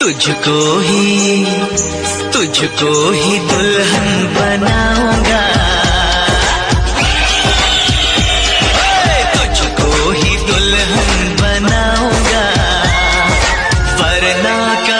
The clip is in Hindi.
तुझको ही तुझको ही दुल्हन बनाऊँगा। तुझको ही दुल्हन बनाऊँगा। वरना का